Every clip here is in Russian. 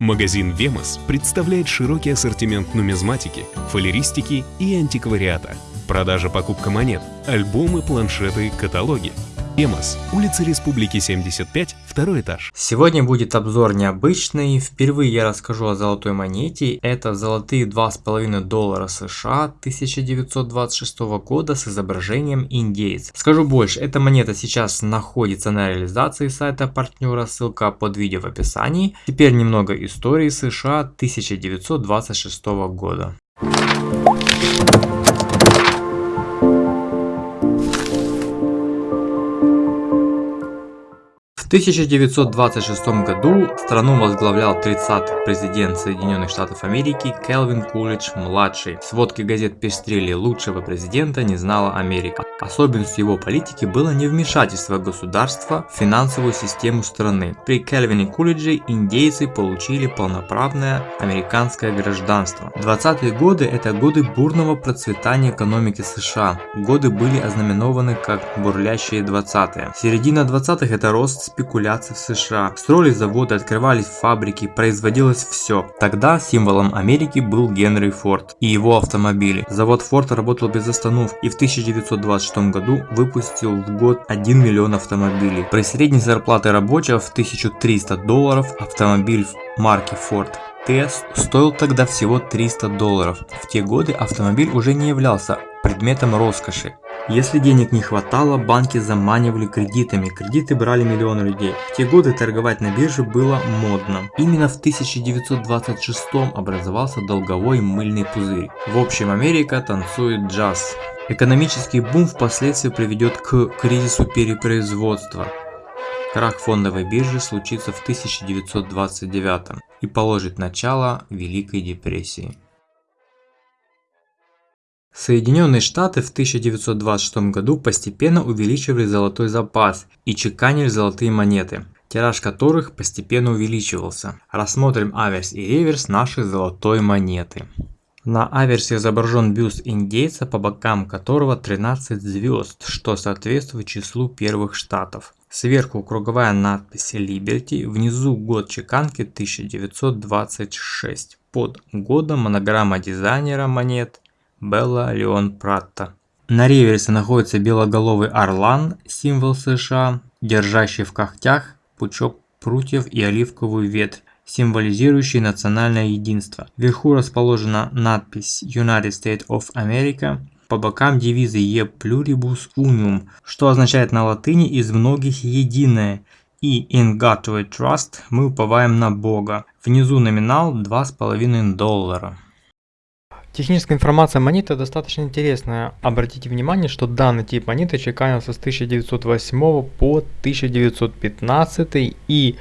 Магазин «Вемос» представляет широкий ассортимент нумизматики, фалеристики и антиквариата. Продажа покупка монет, альбомы, планшеты, каталоги. «Вемос», улица Республики 75, второй этаж. Сегодня будет обзор необычный. Впервые я расскажу о золотой монете. Это золотые 2,5 доллара США 1926 года с изображением индейца. Скажу больше, эта монета сейчас находится на реализации сайта партнера, ссылка под видео в описании. Теперь немного истории США 1926 года. 1926 году страну возглавлял 30-й президент Соединенных Штатов Америки Келвин Кулидж младший. Сводки газет пестрели лучшего президента не знала Америка. Особенностью его политики было невмешательство государства в финансовую систему страны. При Келвине Кулидже индейцы получили полноправное американское гражданство. 20-е годы это годы бурного процветания экономики США. Годы были ознаменованы как бурлящие 20-е. Середина 20-х это рост спекуляций в США. Строились заводы, открывались фабрики, производилось все. Тогда символом Америки был Генри Форд и его автомобили. Завод Форд работал без остановки и в 1926 году выпустил в год 1 миллион автомобилей. При средней зарплате рабочего в 1300 долларов автомобиль марки Ford T стоил тогда всего 300 долларов. В те годы автомобиль уже не являлся предметом роскоши. Если денег не хватало, банки заманивали кредитами, кредиты брали миллионы людей. В те годы торговать на бирже было модно. Именно в 1926 образовался долговой мыльный пузырь. В общем, Америка танцует джаз. Экономический бум впоследствии приведет к кризису перепроизводства. Крах фондовой биржи случится в 1929 и положит начало Великой депрессии. Соединенные Штаты в 1926 году постепенно увеличивали золотой запас и чеканили золотые монеты, тираж которых постепенно увеличивался. Рассмотрим аверс и реверс нашей золотой монеты. На аверсе изображен бюст индейца, по бокам которого 13 звезд, что соответствует числу первых штатов. Сверху круговая надпись Liberty, внизу год чеканки 1926. Под годом монограмма дизайнера монет Белла Леон Пратта. На реверсе находится белоголовый орлан, символ США, держащий в когтях пучок прутьев и оливковую ветвь, символизирующий национальное единство. Вверху расположена надпись United States of America, по бокам девизы E pluribus unum, что означает на латыни «из многих единое», и «In God we trust» мы уповаем на Бога. Внизу номинал 2,5 доллара. Техническая информация монеты достаточно интересная. Обратите внимание, что данный тип монеты чеканился с 1908 по 1915 и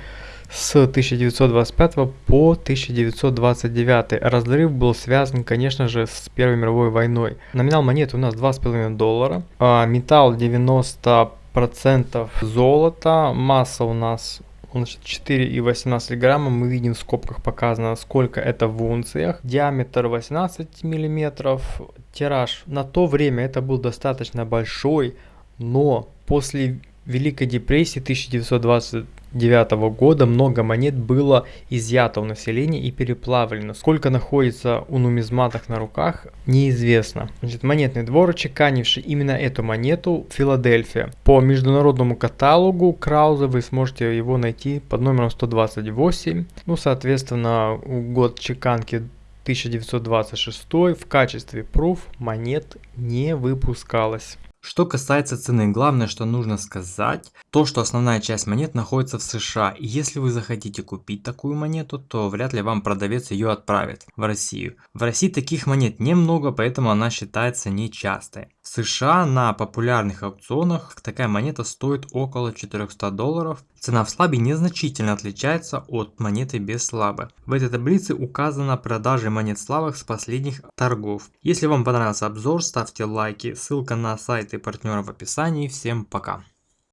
с 1925 по 1929. Разрыв был связан, конечно же, с Первой мировой войной. Номинал монеты у нас 2,5 доллара. А металл 90% золота. Масса у нас значит, 4,18 грамма. Мы видим в скобках показано, сколько это в унциях. Диаметр 18 миллиметров. Тираж на то время это был достаточно большой, но после Великой депрессии 1920 1909 года много монет было изъято у населения и переплавлено. Сколько находится у нумизматов на руках, неизвестно. Значит, монетный двор, чеканивший именно эту монету, Филадельфия. По международному каталогу Крауза вы сможете его найти под номером 128. Ну, соответственно, год чеканки 1926 в качестве пруф монет не выпускалось. Что касается цены, главное, что нужно сказать, то, что основная часть монет находится в США. И если вы захотите купить такую монету, то вряд ли вам продавец ее отправит в Россию. В России таких монет немного, поэтому она считается нечастой. В США на популярных аукционах такая монета стоит около 400 долларов. Цена в слабе незначительно отличается от монеты без слабы. В этой таблице указано продажи монет слабых с последних торгов. Если вам понравился обзор, ставьте лайки, ссылка на сайты партнеров в описании. Всем пока!